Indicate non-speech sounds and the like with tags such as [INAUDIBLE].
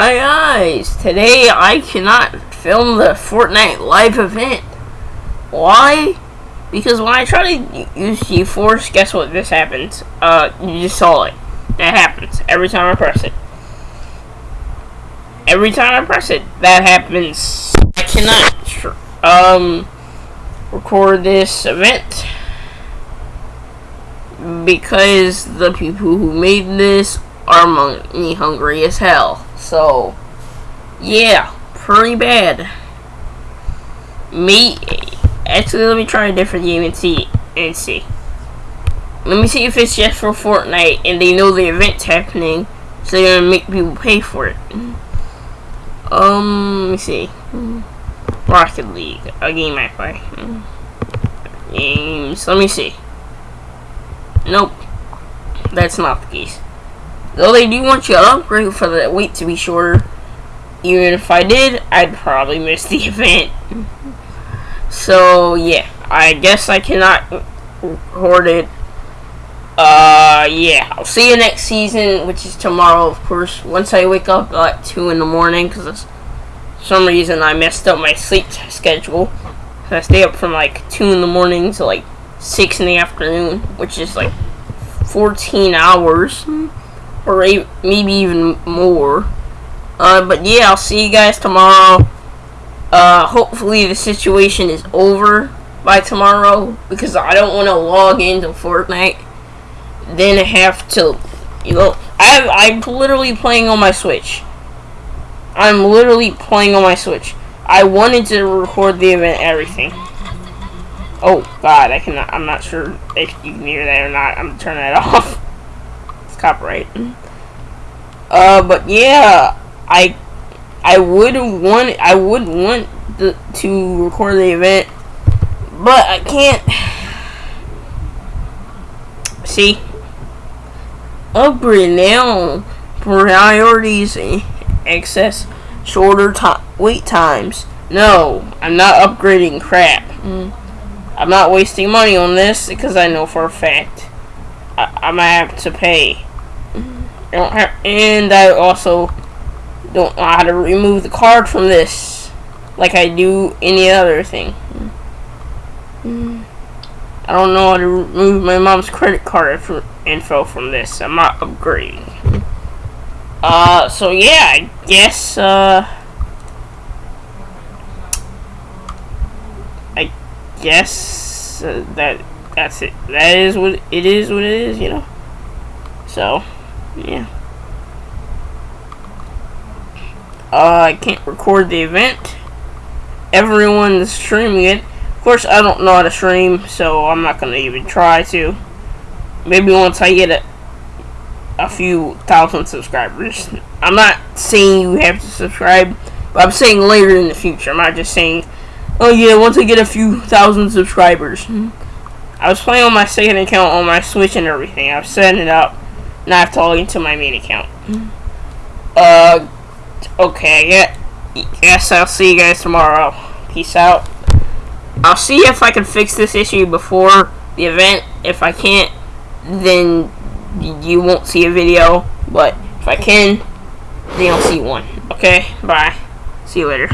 Hi guys, today I cannot film the Fortnite live event. Why? Because when I try to use GeForce, guess what? This happens. Uh, you just saw it. That happens every time I press it. Every time I press it, that happens. I cannot, um, record this event because the people who made this are money hungry as hell. So, yeah, pretty bad. Me, actually, let me try a different game and see, and see. Let me see if it's just for Fortnite and they know the event's happening, so they're gonna make people pay for it. Um, let me see. Rocket League, a game I play. Games, let me see. Nope, that's not the case. Though they do want you to upgrade for the wait to be shorter. Even if I did, I'd probably miss the [LAUGHS] event. So, yeah. I guess I cannot record it. Uh, yeah. I'll see you next season, which is tomorrow, of course. Once I wake up at 2 in the morning, because some reason I messed up my sleep schedule. I stay up from like 2 in the morning to like 6 in the afternoon, which is like 14 hours or maybe even more. Uh, but yeah, I'll see you guys tomorrow. Uh, hopefully the situation is over by tomorrow because I don't want to log into Fortnite. Then have to, you know, I I'm literally playing on my Switch. I'm literally playing on my Switch. I wanted to record the event, everything. Oh God, I cannot. I'm not sure if you can hear that or not. I'm turning that [LAUGHS] off copyright. Uh, but yeah, I I would want I would want the, to record the event, but I can't. See, upgrade now. Priorities, excess, shorter time wait times. No, I'm not upgrading crap. Mm. I'm not wasting money on this because I know for a fact I, I might have to pay I don't have, and I also don't know how to remove the card from this like I do any other thing. I don't know how to remove my mom's credit card info from this. I'm not upgrading. Uh, so yeah, I guess, uh, I guess uh, that that's it. That is what it is. What it is, you know. So yeah. Uh, I can't record the event. Everyone's streaming it. Of course, I don't know how to stream, so I'm not to even try to. Maybe once I get a, a few thousand subscribers. I'm not saying you have to subscribe, but I'm saying later in the future. I'm not just saying, oh yeah, once I get a few thousand subscribers. I was playing on my second account on my Switch and everything. I've set it up. Now I have to log into my main account. Uh, okay, yeah. Yes, I'll see you guys tomorrow. Peace out. I'll see if I can fix this issue before the event. If I can't, then you won't see a video. But if I can, then you'll see one. Okay, bye. See you later.